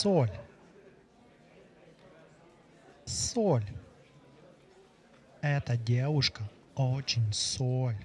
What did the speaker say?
соль. Соль. Эта девушка очень соль.